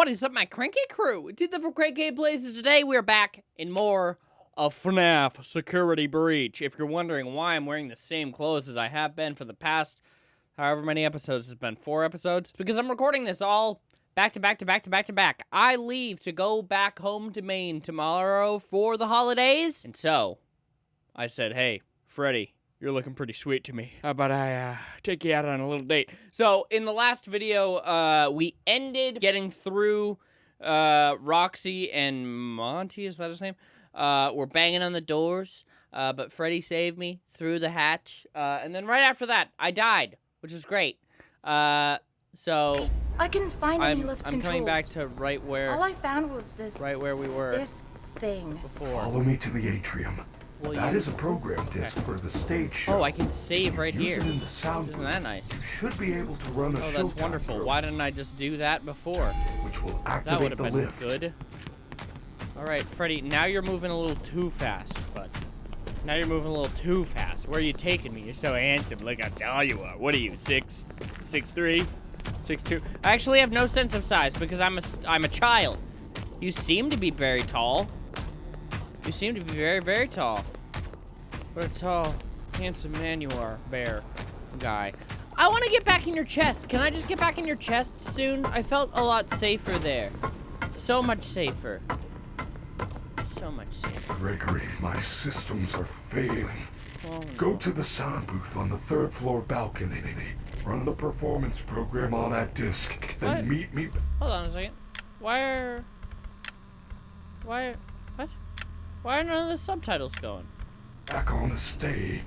What is up, my cranky crew? Did the for cranky places today? We're back in more of FNAF Security Breach. If you're wondering why I'm wearing the same clothes as I have been for the past however many episodes, it's been four episodes, because I'm recording this all back to back to back to back to back. I leave to go back home to Maine tomorrow for the holidays, and so I said, hey, Freddy, you're looking pretty sweet to me. How about I uh, take you out on a little date? So in the last video, uh, we ended getting through uh, Roxy and Monty. Is that his name? Uh, we're banging on the doors, uh, but Freddy saved me through the hatch. Uh, and then right after that, I died, which is great. Uh, so I couldn't find any I'm, lift I'm controls. coming back to right where All I found was this right where we were disc thing. before. Follow me to the atrium. Will That you- is a program disc for the stage oh, show. Oh, I can save right Use here. it in the sound Isn't that nice? You should be able to run a Oh, that's wonderful. program, Why didn't I just do that before? which will That would activate have the been lift. good. All right, Freddy, now you're moving a little too fast, but Now you're moving a little too fast. Where are you taking me? You're so handsome. Look how tall you are. What are you, six, six three, six two? I actually have no sense of size because I'm a, I'm a child. You seem to be very tall. You seem to be very, very tall. What a tall, handsome man you are, bear guy. I want to get back in your chest. Can I just get back in your chest soon? I felt a lot safer there. So much safer. So much safer. Gregory, my systems are failing. Oh, Go to the sound booth on the third floor balcony. Run the performance program on that disc. Then What? meet me. Hold on a second. Why are... Why... What? Why are none of the subtitles going? back on the stage.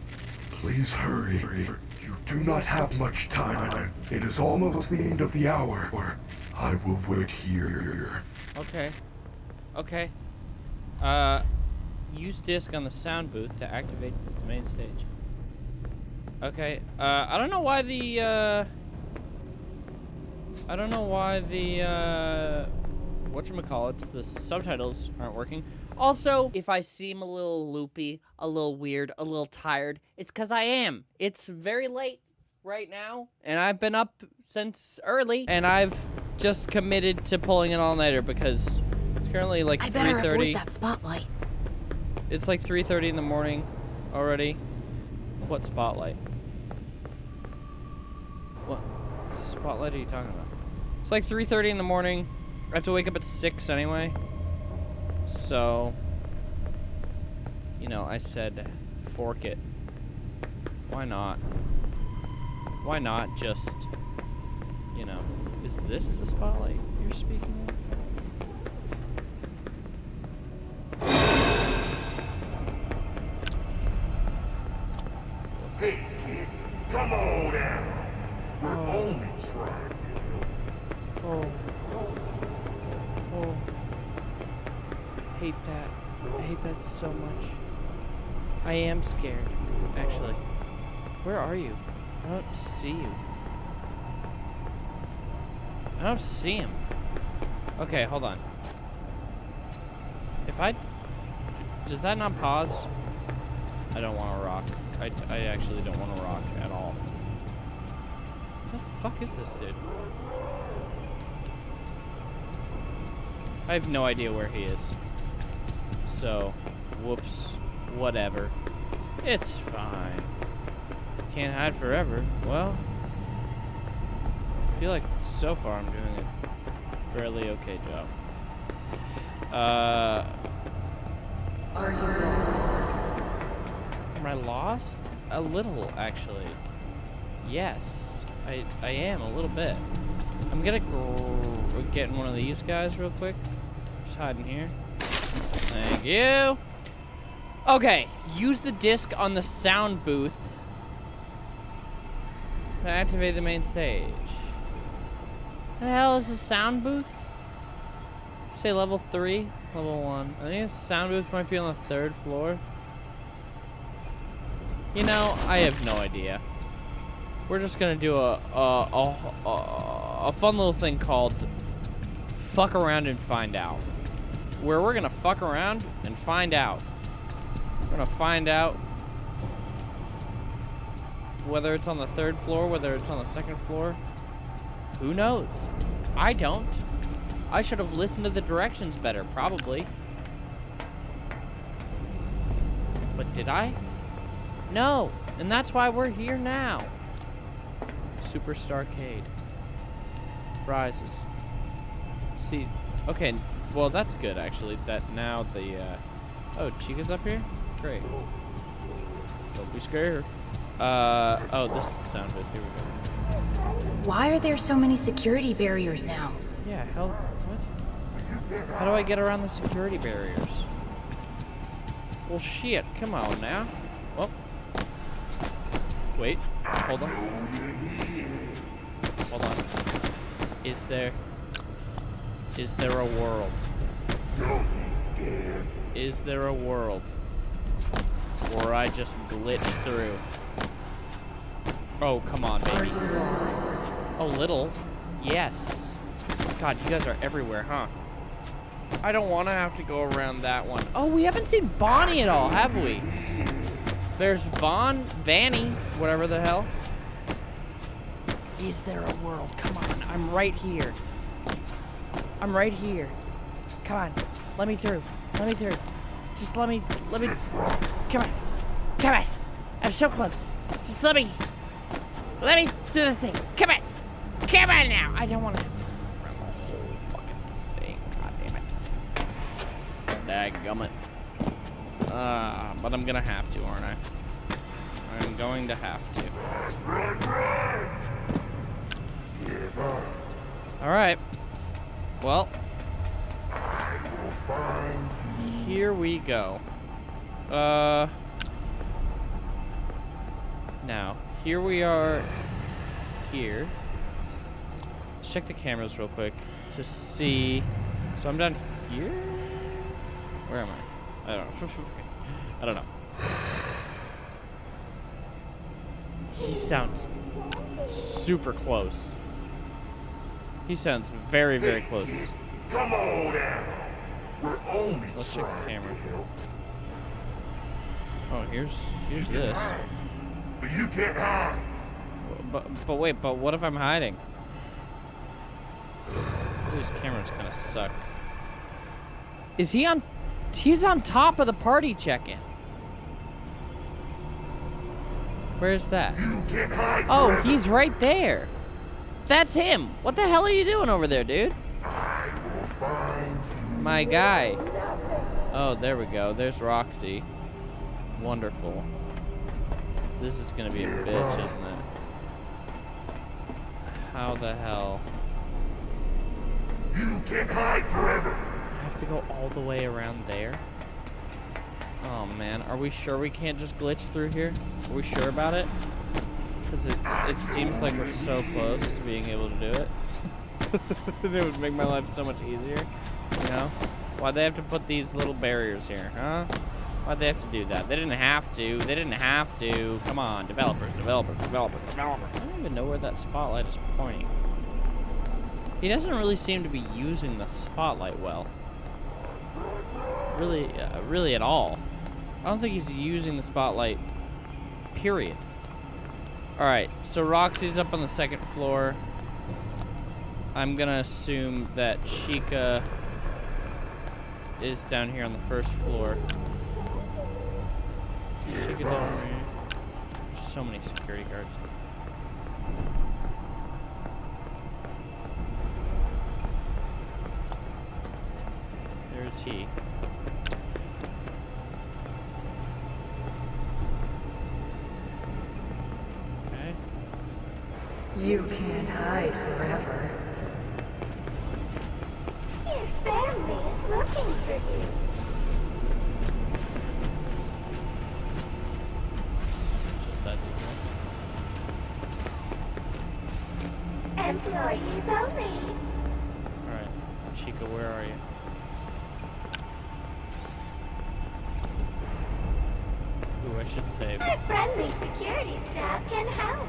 Please hurry. You do not have much time. It is almost the end of the hour. Or I will wait here. Okay. Okay. Uh, use disc on the sound booth to activate the main stage. Okay. Uh, I don't know why the, uh... I don't know why the, uh... Whatchamacallits, the subtitles aren't working. Also, if I seem a little loopy, a little weird, a little tired, it's because I am. It's very late right now, and I've been up since early, and I've just committed to pulling an all-nighter because it's currently like 3.30. I better 3.30. avoid that spotlight. It's like 3.30 in the morning already. What spotlight? What spotlight are you talking about? It's like 3.30 in the morning. I have to wake up at 6 anyway. So, you know, I said fork it. Why not? Why not just, you know, is this the spotlight you're speaking of? Are you? I don't see you. I don't see him. Okay, hold on. If I... Does that not pause? I don't want to rock. I, I actually don't want to rock at all. What the fuck is this dude? I have no idea where he is. So, whoops. Whatever. It's fine. Can't hide forever. Well, I feel like so far I'm doing a fairly okay job. Uh, Are you lost? am I lost? A little, actually. Yes, I I am a little bit. I'm gonna get in one of these guys real quick. Just hiding here. Thank you. Okay, use the disc on the sound booth activate the main stage. The hell is the sound booth? Say level three, level one. I think the sound booth might be on the third floor. You know, I have no idea. We're just gonna do a a, a, a, a fun little thing called fuck around and find out. Where we're gonna fuck around and find out. We're gonna find out whether it's on the third floor, whether it's on the second floor. Who knows? I don't. I should have listened to the directions better, probably. But did I? No, and that's why we're here now. Super Starcade. Rises. See, okay, well that's good actually, that now the, uh, oh, Chica's up here? Great. Don't be scared. Uh, oh, this is the sound bit, here we go. Why are there so many security barriers now? Yeah, hell, what? How do I get around the security barriers? Well, shit, come on now. Well, wait, hold on. Hold on. Is there, is there a world? Is there a world where I just glitch through? Oh, come on, baby. A little. Yes. God, you guys are everywhere, huh? I don't want to have to go around that one. Oh, we haven't seen Bonnie at all, have we? There's Vaughn, Vanny, whatever the hell. Is there a world? Come on, I'm right here. I'm right here. Come on, let me through. Let me through. Just let me, let me, come on. Come on. I'm so close. Just let me, let me do the thing. Come on. Come on now. I don't want to have to run the whole fucking thing. God damn it. Uh, but I'm gonna have to, aren't I? I'm going to have to. Alright. Well. Here we go. Uh. Now, here we are here. Let's check the cameras real quick to see. So I'm down here? Where am I? I don't know. I don't know. He sounds super close. He sounds very, very close. Come on down. We're only Let's check the camera. Oh, here's here's this. But you can't hide. But but wait, but what if I'm hiding? These cameras kind of suck. Is he on? He's on top of the party check-in. Where's that? You can't hide. Oh, forever. he's right there. That's him. What the hell are you doing over there, dude? I will find you. My guy. Oh, there we go. There's Roxy. Wonderful. This is gonna be a bitch, isn't it? How the hell? You can't hide forever. I have to go all the way around there? Oh man, are we sure we can't just glitch through here? Are we sure about it? Because it, it seems like we're so close to being able to do it. it would make my life so much easier, you know? Why'd they have to put these little barriers here, huh? Why'd they have to do that? They didn't have to. They didn't have to. Come on, developers, developers, developers, developers. I don't even know where that spotlight is pointing. He doesn't really seem to be using the spotlight well. Really, uh, really at all. I don't think he's using the spotlight, period. Alright, so Roxy's up on the second floor. I'm gonna assume that Chica is down here on the first floor. Chica down here. There's so many security guards. There's he. Okay. You can't hide forever. Your family is looking for you. Employees only. Alright. Chica, where are you? Ooh, I should save. Our friendly security staff can help.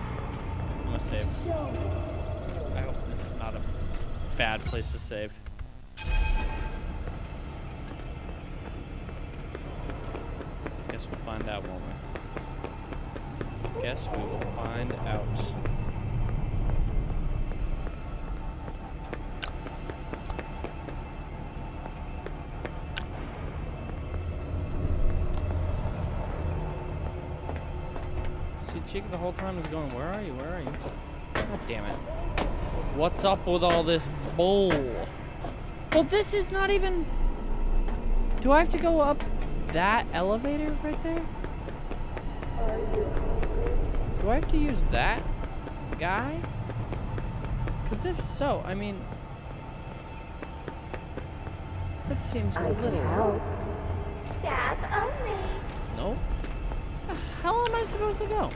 I'm gonna save. I hope this is not a bad place to save. Guess we'll find out, won't we? Guess we will find out. The whole time is going, where are you? Where are you? God damn it. What's up with all this bull? Well, this is not even... Do I have to go up that elevator right there? Do I have to use that guy? Because if so, I mean... That seems a little... Staff only. Nope. The hell am I supposed to go?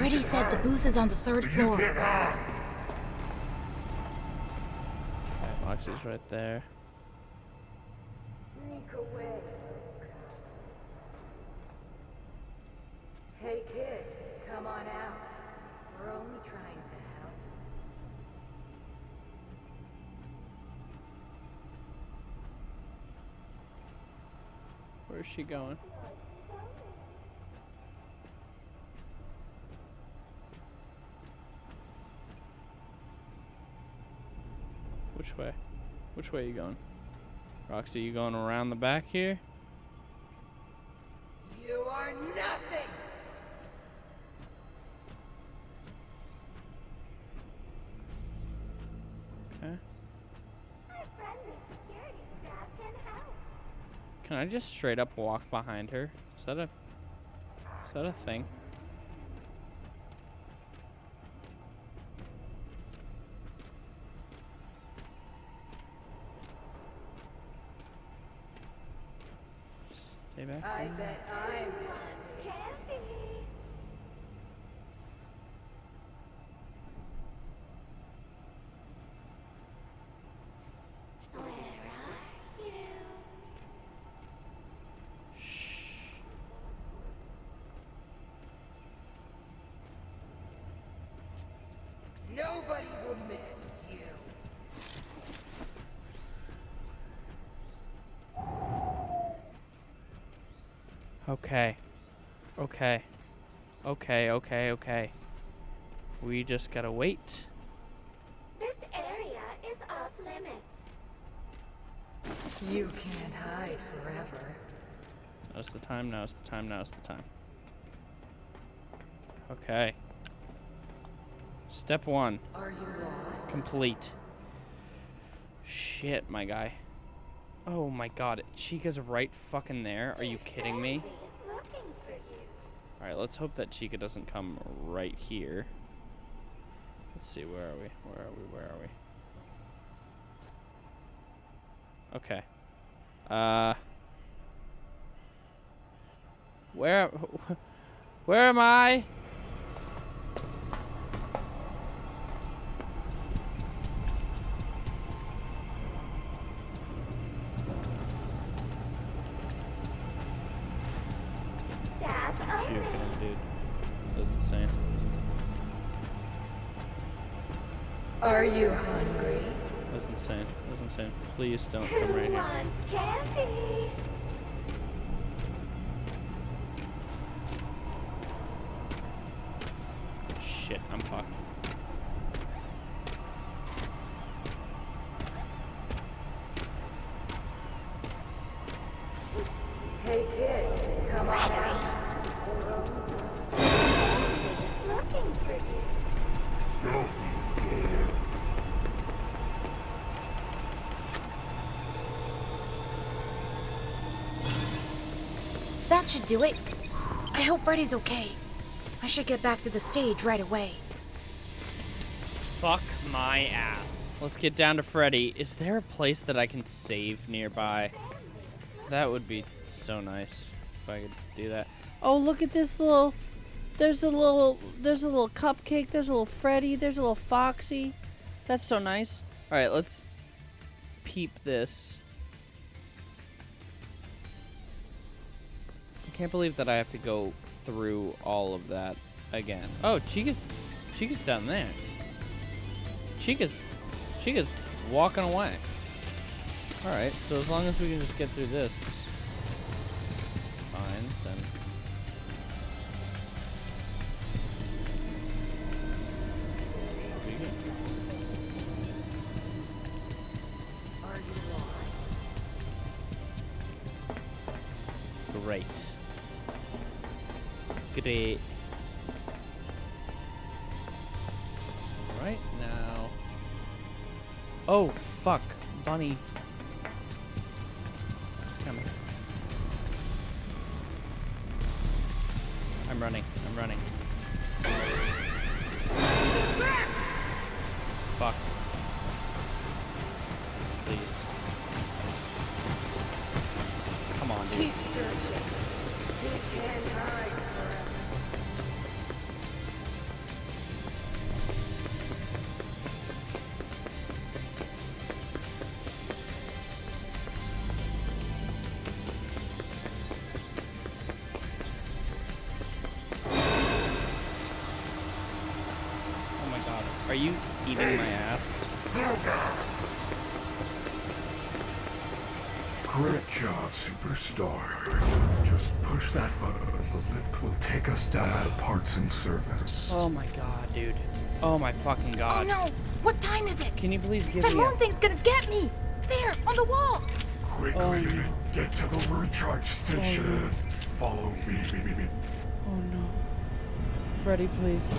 Freddy said the booth is on the third floor. Okay, Moxie's right there. Sneak away. Hey kid, come on out. We're only trying to help. Where's she going? Which way? Which way are you going? Roxy, you going around the back here? You are nothing! Okay. Our friendly security staff can. Can I just straight up walk behind her? Is that a Is that a thing? Back. I bet I'm candy. Where are you? Nobody will miss you. Okay. Okay. Okay, okay, okay. We just gotta wait. This area is off limits. You can't hide forever. Now's the time, now's the time, now's the time. Okay. Step one, Are you lost? complete. Shit, my guy. Oh my god, Chica's right fucking there. Are you kidding me? Family is looking for you. Alright, let's hope that Chica doesn't come right here. Let's see, where are we? Where are we? Where are we? Okay. Uh. Where, where am I? Please don't come right here. Do it. I hope Freddy's okay. I should get back to the stage right away. Fuck my ass. Let's get down to Freddy. Is there a place that I can save nearby? That would be so nice if I could do that. Oh, look at this little. There's a little. There's a little cupcake. There's a little Freddy. There's a little Foxy. That's so nice. All right, let's peep this. Can't believe that I have to go through all of that again. Oh, Chica's, Chica's down there. Chica's, Chica's walking away. All right, so as long as we can just get through this, you my ass? Great job, superstar. Just push that button. The lift will take us down to parts and service. Oh my god, dude. Oh my fucking oh, god. Oh no! What time is it? Can you please give That me a... moon thing's gonna get me! There, on the wall! Quickly, Oh, no. get to the recharge station. Oh, Follow me. Oh no. Freddy, please.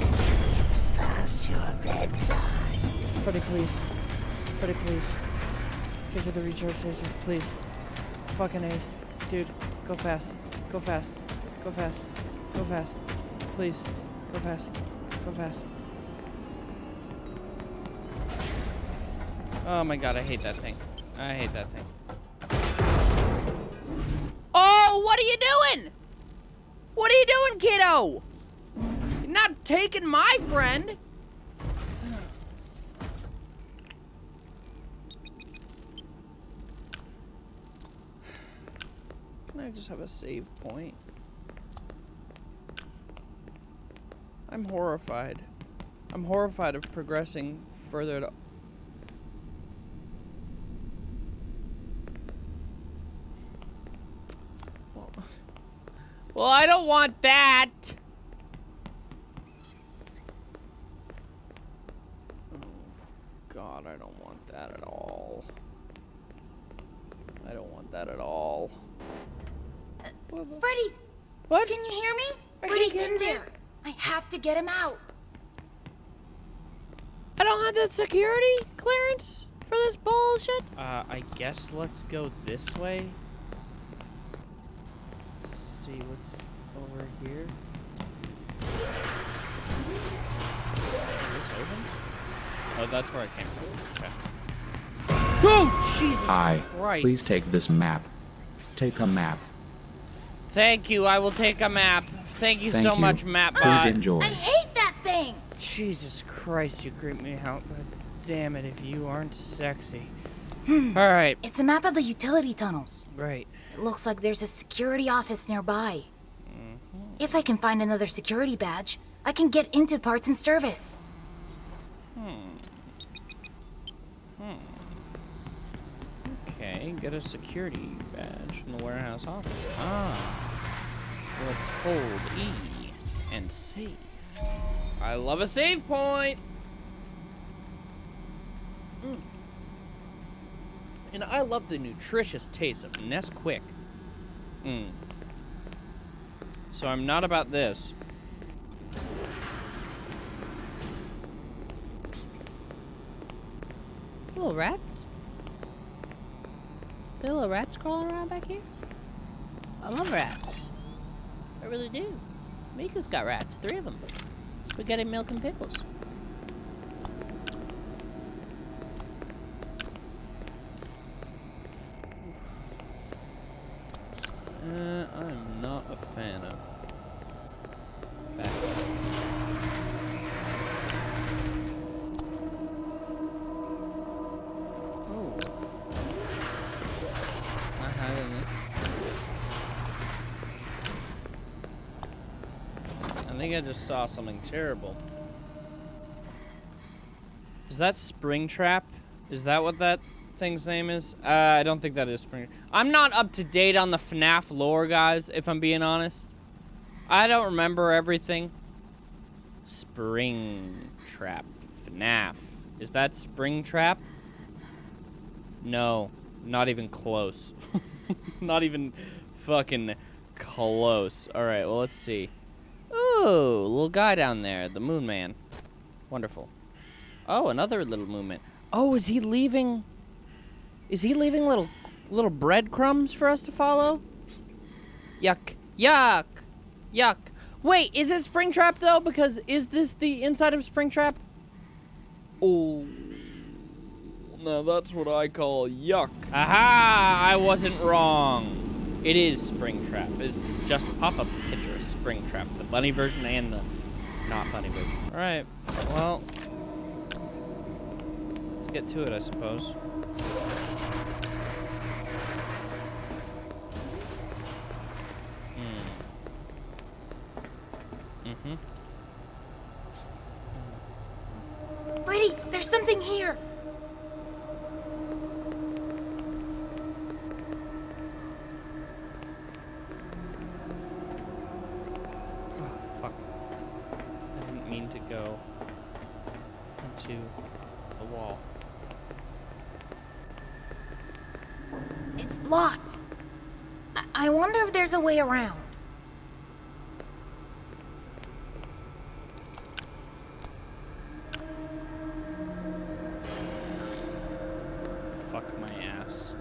It's past your bedtime. Freddy, please. Freddy, please. Get to the recharge station, please. Fucking A. Dude, go fast. Go fast. Go fast. Go fast. Please. Go fast. Go fast. Oh my god, I hate that thing. I hate that thing. Oh, what are you doing? What are you doing, kiddo? You're not taking my friend. I just have a save point? I'm horrified. I'm horrified of progressing further to. Well, well, I don't want that. Oh, God, I don't want that at all. I don't want that at all. Freddy! What? Can you hear me? I can't Freddy's get in in there! I have to get him out! I don't have the security clearance for this bullshit. Uh, I guess let's go this way. see what's over here. Is this open? Oh, that's where I came from. Okay. Oh, Jesus Hi. Christ. Please take this map. Take a map. Thank you. I will take a map. Thank you Thank so you. much, map Please enjoy. I hate that thing! Jesus Christ, you creep me out. But damn it, if you aren't sexy. All right, It's a map of the utility tunnels. Right. It looks like there's a security office nearby. If I can find another security badge, I can get into parts and service. Hmm. Hmm. Okay, get a security badge from the warehouse office. Ah. Let's hold E and save. I love a save point! Mm. And I love the nutritious taste of Nesquik. Mm. So I'm not about this. It's little rats. There little rats crawling around back here? I love rats. I really do. Mika's got rats, three of them. Spaghetti, milk, and pickles. Uh, I'm not a fan of. Oh. Not hiding it. I think I just saw something terrible. Is that Springtrap? Is that what that thing's name is? Uh, I don't think that is Spring. I'm not up to date on the FNAF lore, guys, if I'm being honest. I don't remember everything. Springtrap. FNAF. Is that Springtrap? No. Not even close. not even fucking close. All right, well, let's see. Ooh, little guy down there, the Moon Man. Wonderful. Oh, another little Moon Man. Oh, is he leaving? Is he leaving little little breadcrumbs for us to follow? Yuck. Yuck. Yuck. Wait, is it Springtrap though? Because is this the inside of Springtrap? Oh. Now that's what I call yuck. Aha! I wasn't wrong. It is Springtrap. It's just pop up picture of Springtrap, the bunny version and the not bunny version. All right. Well, let's get to it, I suppose. Mm-hmm. Freddy, there's something here. Oh, fuck. I didn't mean to go into the wall. It's blocked. I, I wonder if there's a way around. Fuck my ass.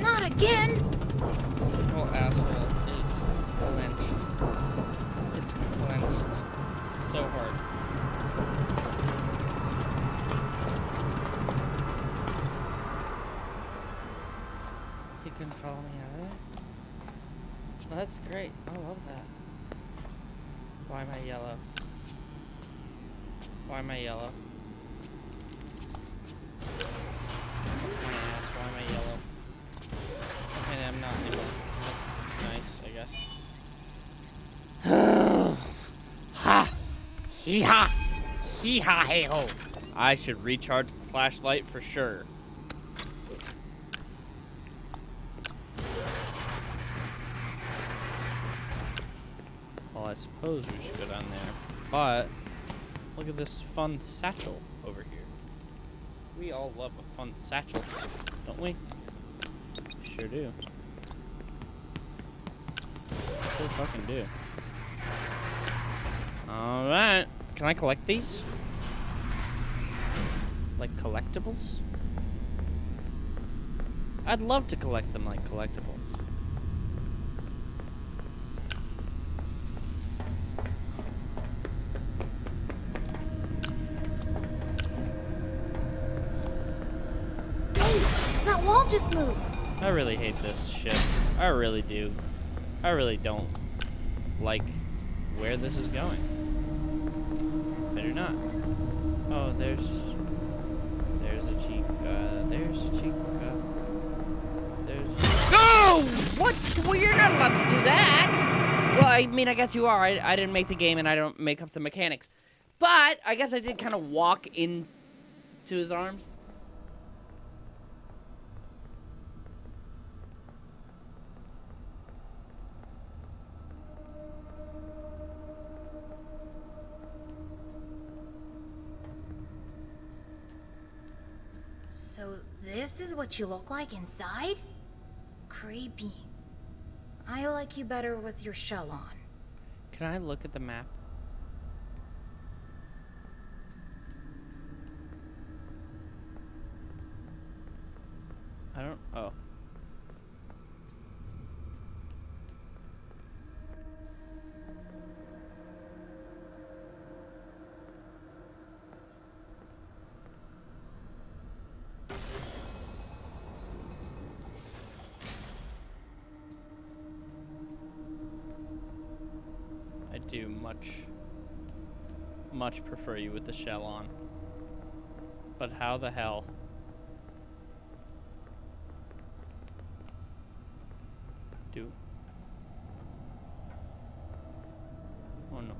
Not again. Little asshole is clenched. It's clenched so hard. He couldn't follow me out of there? Well, that's great. I love that. Why am I yellow? Why am I yellow? My ass, why am I yellow? Okay, I'm not anymore. That's nice, I guess. ha! Hee ha! Hee ha hey ho! I should recharge the flashlight for sure. Well, I suppose we should go down there. But, look at this fun satchel over here. We all love a fun satchel, don't we? Sure do. Sure fucking do. Alright. Can I collect these? Like collectibles? I'd love to collect them like collectibles. Hey, that wall just moved. I really hate this shit. I really do. I really don't like where this is going. Better not. Oh, there's there's a chica. Uh, there's a chica. Uh, there's. No! What? Well, you're not allowed to do that. Well, I mean, I guess you are. I, I didn't make the game, and I don't make up the mechanics. But I guess I did kind of walk into his arms. So this is what you look like inside? Creepy. I like you better with your shell on. Can I look at the map? I don't. Oh. Much prefer you with the shell on. But how the hell? Do. Oh no.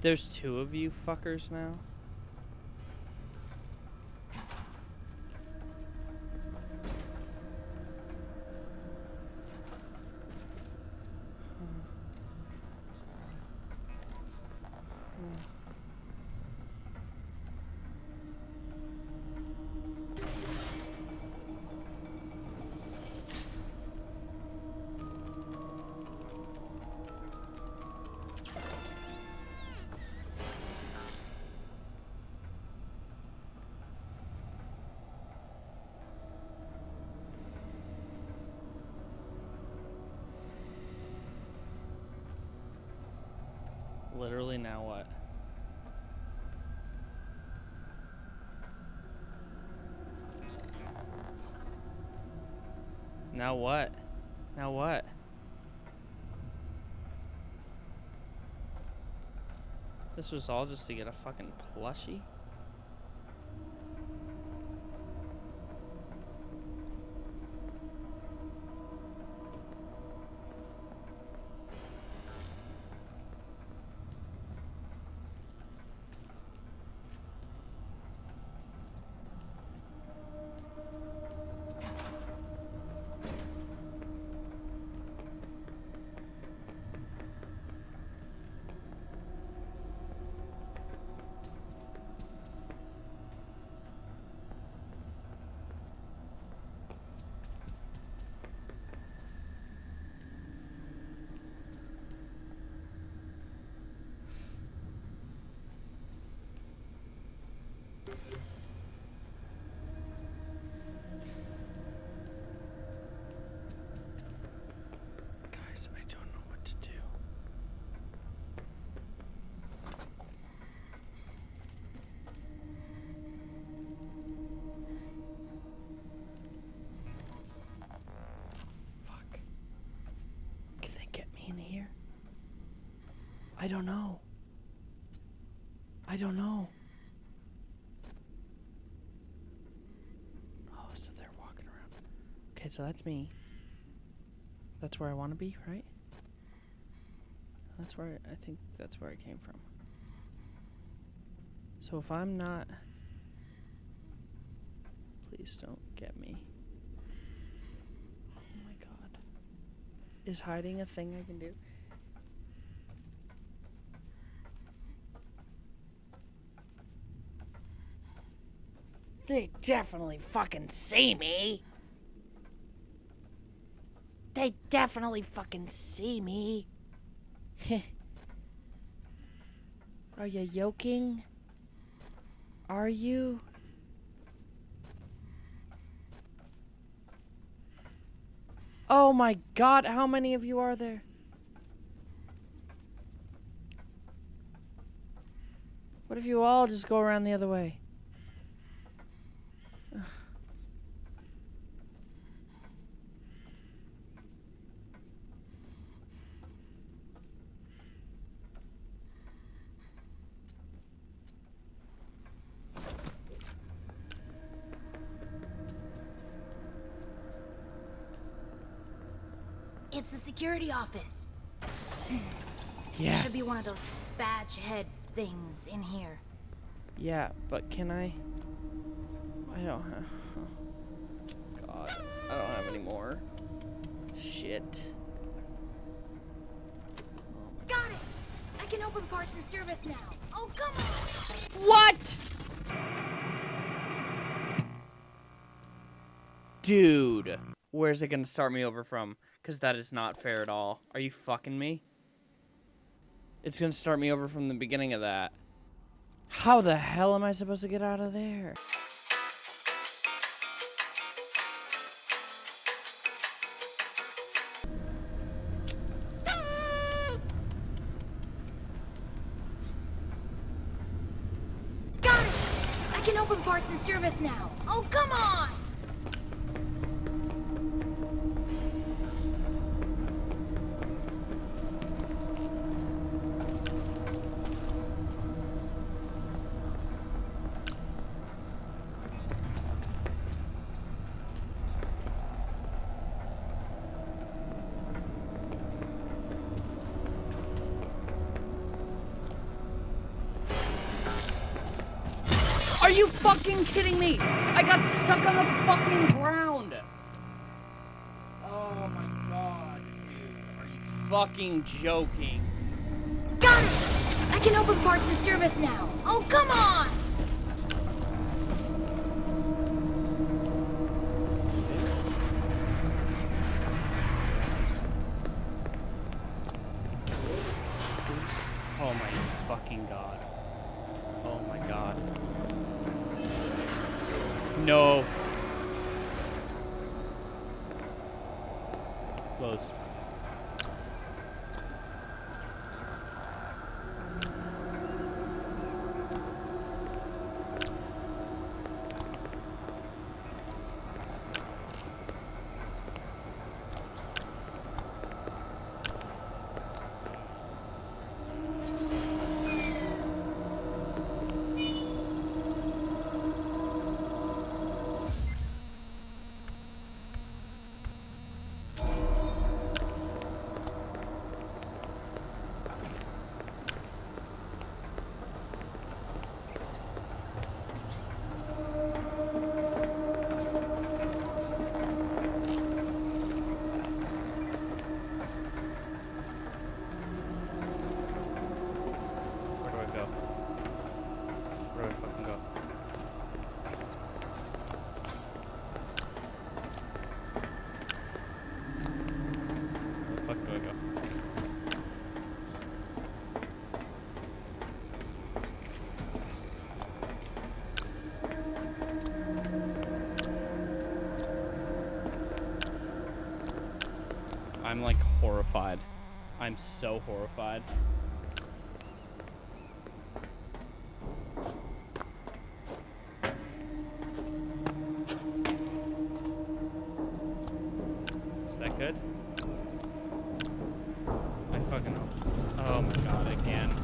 There's two of you fuckers now. Literally, now what? Now what? Now what? This was all just to get a fucking plushie? Here? I don't know. I don't know. Oh, so they're walking around. Okay, so that's me. That's where I want to be, right? That's where I think that's where I came from. So if I'm not. Please don't get me. Oh my god. Is hiding a thing I can do? They definitely fucking see me. They definitely fucking see me. Are you yoking? Are you? Oh my god, how many of you are there? What if you all just go around the other way? It's the security office. Yes. Should be one of those badge head things in here. Yeah, but can I? I don't have. God, I don't have any more. Shit. Got it! I can open parts and service now. Oh, come on! What? Dude, where's it gonna start me over from? Because that is not fair at all. Are you fucking me? It's gonna start me over from the beginning of that. How the hell am I supposed to get out of there? Fucking joking? Got it! I can open parts and service now. Oh, come on! Oh my fucking god. Oh my god. No. Close. Where do I go? Where do I fucking go? Where the fuck do I go? I'm like horrified. I'm so horrified. Is that good? I fucking hope. Oh my god, again.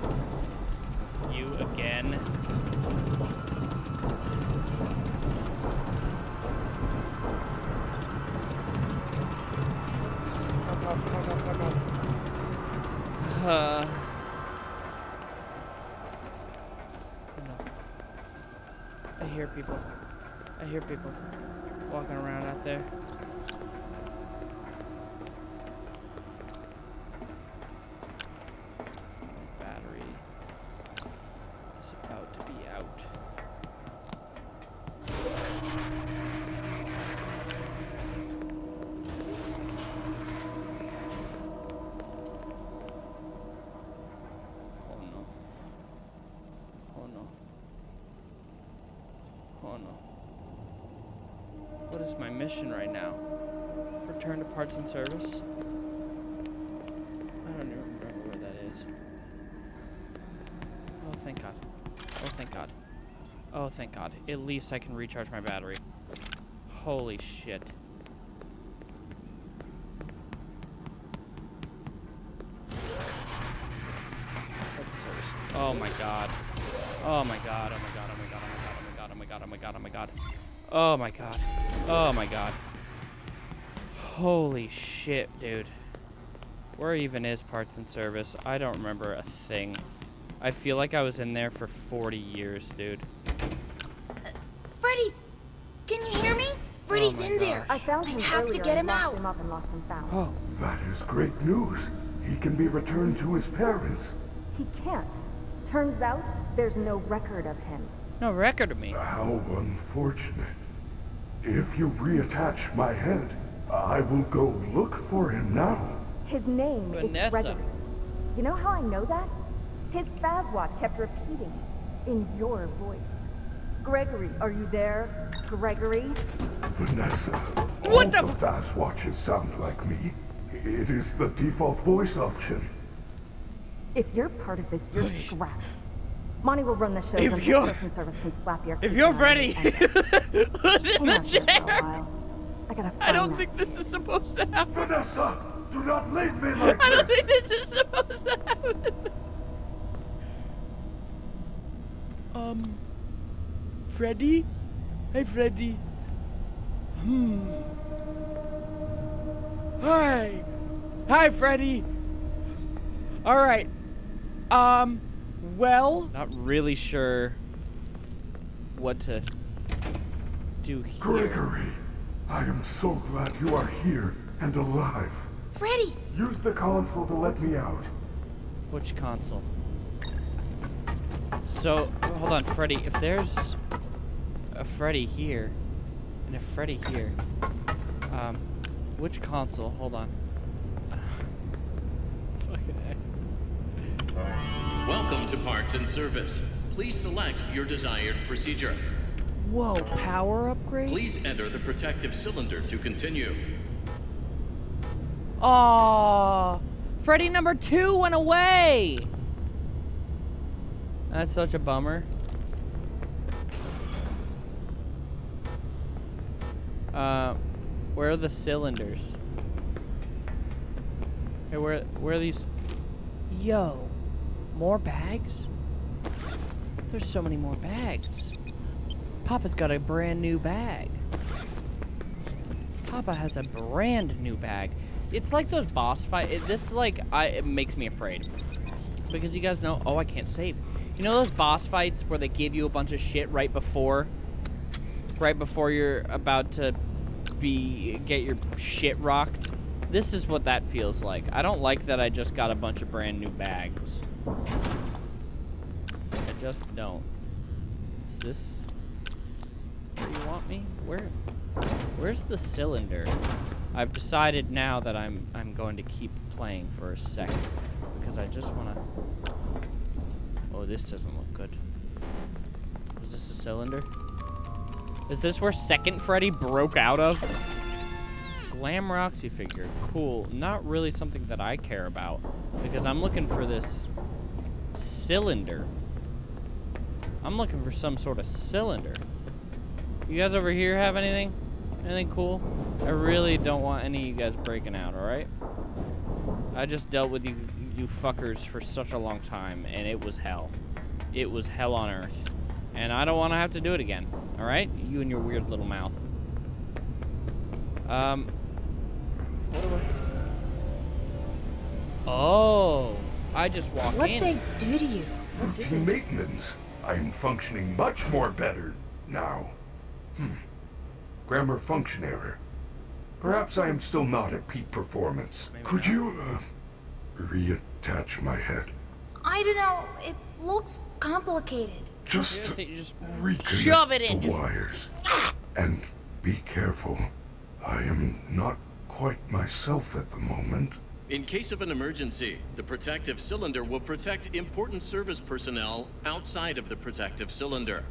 You again? Fuck off, fuck off, fuck off. Uh. No. I hear people. I hear people walking around out there. My battery is about to be out. Oh no. Oh no. Oh no. What is my mission right now? Return to parts and service? I don't even remember where that is. Oh, thank God. Oh, thank God. Oh, thank God. At least I can recharge my battery. Holy shit. Oh my God. Oh my God. Oh my God. Oh my God. Oh my God. Oh my God. Oh my God. My God. My God. Holy shit, dude. Where even is parts and service? I don't remember a thing. I feel like I was in there for 40 years, dude. Freddy! Can you hear me? Freddy's Oh my in there. I found him I him have to get him out. him up and lost and found. Oh, That is great news. He can be returned to his parents. He can't. Turns out there's no record of him. No record of me. How unfortunate. If you reattach my head, I will go look for him now. His name Vanessa. is Gregory. You know how I know that? His Fazwatch kept repeating it in your voice. Gregory, are you there? Gregory? Vanessa. What all the the Fazwatches sound like me. It is the default voice option. If you're part of this, you're scrapped. Monty will run the show If you're- person service can slap your If you're down ready, who's in the on here for a chair? I gotta I don't think this is supposed to happen. Vanessa, do not leave me like I don't this. think this is supposed to happen. Um, Freddy? Hey, Freddy. Hmm. Hi. Hi, Freddy. All right. Um, well, not really sure what to do here. Gregory, I am so glad you are here and alive. Freddy! Use the console to let me out. Which console? So, hold on, Freddy. If there's a Freddy here and a Freddy here, um, which console? Hold on. Fucking A. Welcome to Parts and Service. Please select your desired procedure. Whoa, power upgrade? Please enter the protective cylinder to continue. Aw, Freddy number two went away. That's such a bummer. Uh, where are the cylinders? Hey, where where are these? Yo, more bags? There's so many more bags. Papa's got a brand new bag. Papa has a brand new bag. It's like those boss fight. This like I it makes me afraid because you guys know. Oh, I can't save. You know those boss fights where they give you a bunch of shit right before, right before you're about to be get your shit rocked. This is what that feels like. I don't like that I just got a bunch of brand new bags. I just don't. Is this where you want me? Where? Where's the cylinder? I've decided now that I'm I'm going to keep playing for a second because I just want to. Oh, this doesn't look good. Is this a cylinder? Is this where Second Freddy broke out of? Glam Roxy figure. Cool. Not really something that I care about because I'm looking for this cylinder. I'm looking for some sort of cylinder. You guys over here have anything? Anything cool? I really don't want any of you guys breaking out, alright? I just dealt with you, you fuckers for such a long time, and it was hell. It was hell on earth. And I don't want to have to do it again, alright? You and your weird little mouth. Um. Oh. I just walk What in. they do to you? Routine maintenance. I'm functioning much more better now. Hmm. Grammar function error. Perhaps I am still not at peak performance. Could you, uh, reattach my head? I don't know. It looks complicated. Just You to just reconnect shove it in, the just- wires. And be careful. I am not quite myself at the moment. In case of an emergency, the protective cylinder will protect important service personnel outside of the protective cylinder.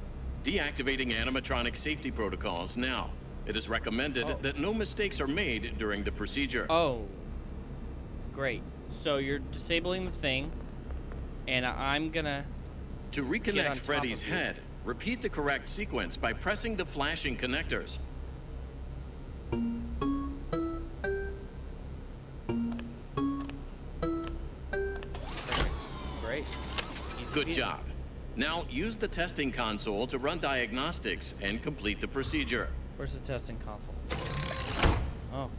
Deactivating animatronic safety protocols now. It is recommended Oh. that no mistakes are made during the procedure. Oh. Great. So you're disabling the thing, and I'm gonna. to reconnect Freddy's head, repeat the correct sequence by pressing the flashing connectors. Good job. Now use the testing console to run diagnostics and complete the procedure. Where's the testing console? Oh.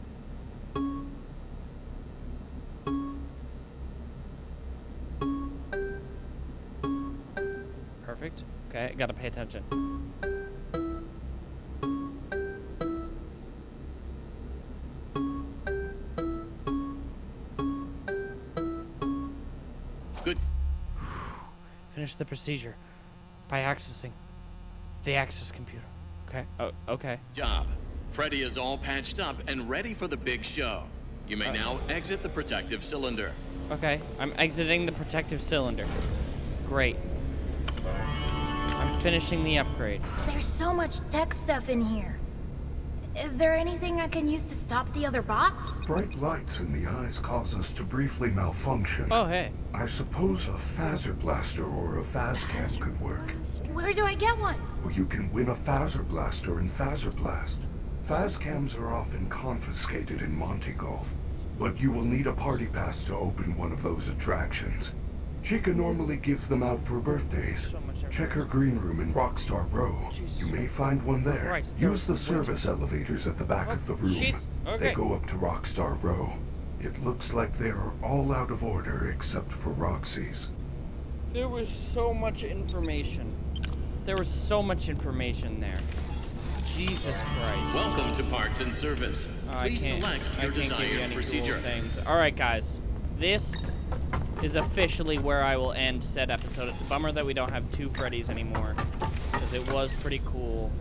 Perfect. Okay, gotta pay attention. Finish the procedure by accessing the access computer. Okay. Oh, okay. job. Freddy is all patched up and ready for the big show. You may Uh. now exit the protective cylinder. Okay, I'm exiting the protective cylinder. Great. I'm finishing the upgrade. There's so much tech stuff in here. Is there anything I can use to stop the other bots? Bright lights in the eyes cause us to briefly malfunction. Oh, hey. I suppose a Fazer Blaster or a Faz-Cam could work. Where do I get one? Or you can win a Fazer Blaster in Fazer Blast. Faz-Cams are often confiscated in Monty Golf, but you will need a party pass to open one of those attractions. Chica normally gives them out for birthdays. Check her green room in Rockstar Row. You may find one there. Use the service elevators at the back of the oh, room. They go up to Rockstar Row. It looks like they're all out of order except for Roxy's. There was so much information. There was so much information there. Jesus Christ. Welcome to Parts and Service. Oh, Please select your can't give you desired procedure. things. All right, guys. This is officially where I will end said episode. It's a bummer that we don't have two Freddys anymore because it was pretty cool.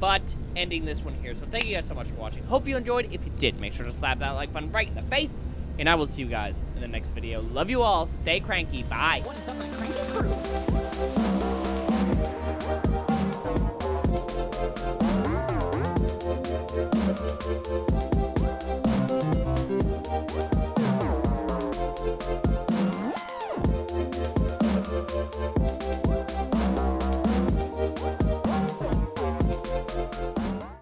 But ending this one here. So thank you guys so much for watching. Hope you enjoyed. If you did, make sure to slap that like button right in the face. And I will see you guys in the next video. Love you all. Stay cranky. Bye. What is up, my cranky crew? Thank